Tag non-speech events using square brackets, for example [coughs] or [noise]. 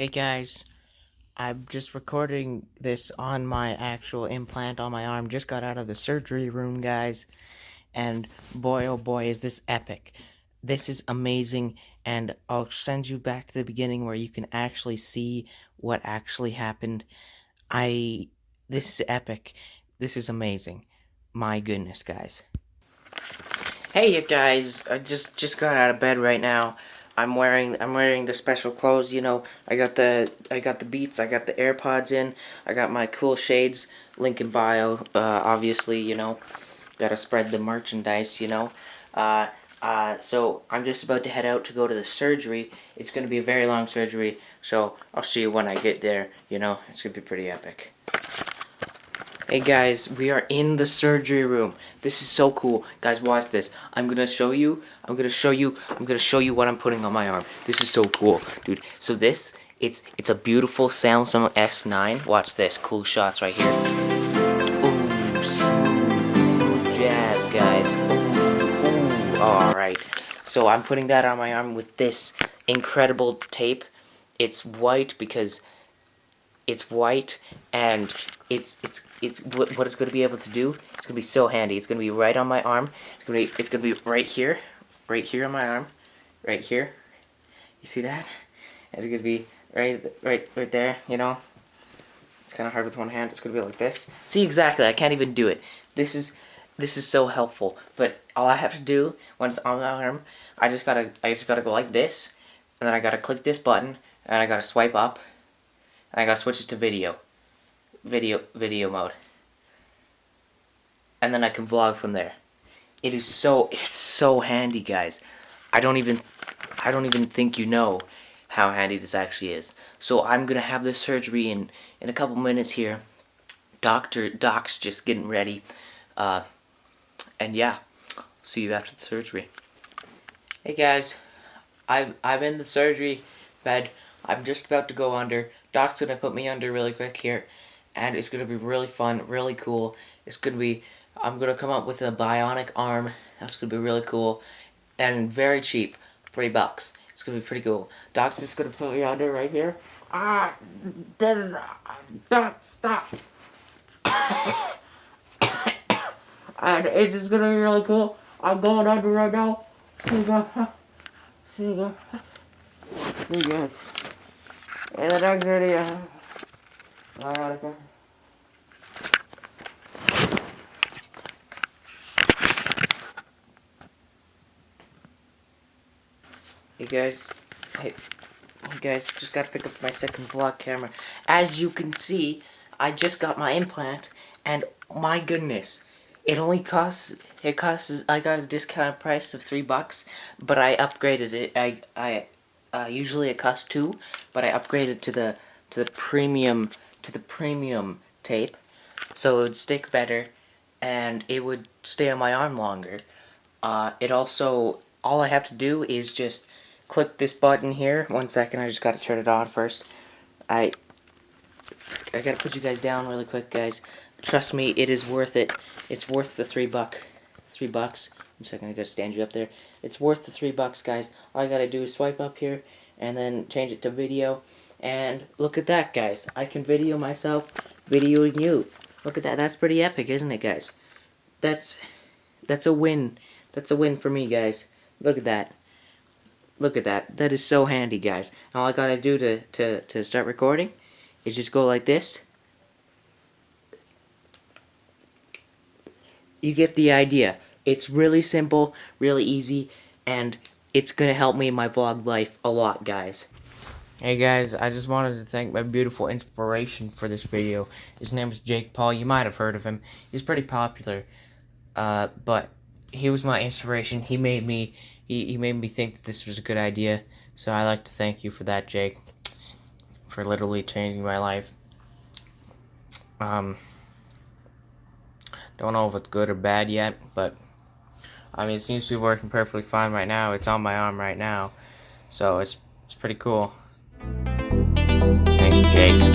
Hey guys, I'm just recording this on my actual implant on my arm. Just got out of the surgery room, guys. And boy, oh boy, is this epic. This is amazing. And I'll send you back to the beginning where you can actually see what actually happened. I. This is epic. This is amazing. My goodness, guys. Hey, you guys. I just just got out of bed right now. I'm wearing I'm wearing the special clothes, you know. I got the I got the Beats, I got the AirPods in, I got my cool shades, link in bio, uh, obviously, you know. Gotta spread the merchandise, you know. Uh, uh, so I'm just about to head out to go to the surgery. It's gonna be a very long surgery, so I'll see you when I get there, you know. It's gonna be pretty epic. Hey guys, we are in the surgery room. This is so cool. Guys, watch this. I'm gonna show you, I'm gonna show you, I'm gonna show you what I'm putting on my arm. This is so cool, dude. So this, it's it's a beautiful Samsung S9. Watch this, cool shots right here. Ooh, smooth, jazz, guys. Ooh. Alright. So I'm putting that on my arm with this incredible tape. It's white because it's white and it's it's it's what, it's going to be able to do it's going to be so handy. It's going to be right on my arm. It's going to be it's going to be right here right here on my arm right here. You see that? It's going to be right right right there you know? It's kind of hard with one hand it's going to be like this. See exactly I can't even do it. This is this is so helpful but all I have to do when it's on my arm I just gotta I just gotta go like this and then I gotta click this button and I gotta swipe up I gotta switch it to video. Video, video mode. And then I can vlog from there. It is so, it's so handy, guys. I don't even, I don't even think you know how handy this actually is. So I'm gonna have this surgery in, in a couple minutes here. Doctor, Doc's just getting ready. Uh, and yeah, see you after the surgery. Hey guys, I'm, I'm in the surgery bed. I'm just about to go under. Doc's gonna put me under really quick here, and it's gonna be really fun, really cool. It's gonna be, I'm gonna come up with a bionic arm. That's gonna be really cool, and very cheap, three bucks. It's gonna be pretty cool. Doc's just gonna put me under right here. Ah, stop, [coughs] stop. and it's just gonna be really cool. I'm going under right now. See you. See you. See you. In the next video. Alright, Hey guys, hey, hey guys, just gotta pick up my second vlog camera. As you can see, I just got my implant, and my goodness, it only costs, it costs, I got a discounted price of three bucks, but I upgraded it, I, I uh, usually it costs two, but I upgraded to the to the premium to the premium tape, so it would stick better, and it would stay on my arm longer. Uh, it also all I have to do is just click this button here. One second, I just got to turn it on first. I I gotta put you guys down really quick, guys. Trust me, it is worth it. It's worth the three buck, three bucks. One second, I gotta stand you up there. It's worth the three bucks, guys. All I gotta do is swipe up here, and then change it to video. And look at that, guys. I can video myself videoing you. Look at that. That's pretty epic, isn't it, guys? That's, that's a win. That's a win for me, guys. Look at that. Look at that. That is so handy, guys. All I gotta do to, to, to start recording is just go like this. You get the idea. It's really simple, really easy, and it's gonna help me in my vlog life a lot, guys. Hey guys, I just wanted to thank my beautiful inspiration for this video. His name is Jake Paul. You might have heard of him. He's pretty popular. Uh, but he was my inspiration. He made me he, he made me think that this was a good idea. So I like to thank you for that, Jake. For literally changing my life. Um don't know if it's good or bad yet, but I mean, it seems to be working perfectly fine right now. It's on my arm right now. So it's, it's pretty cool. Thank you, Jake.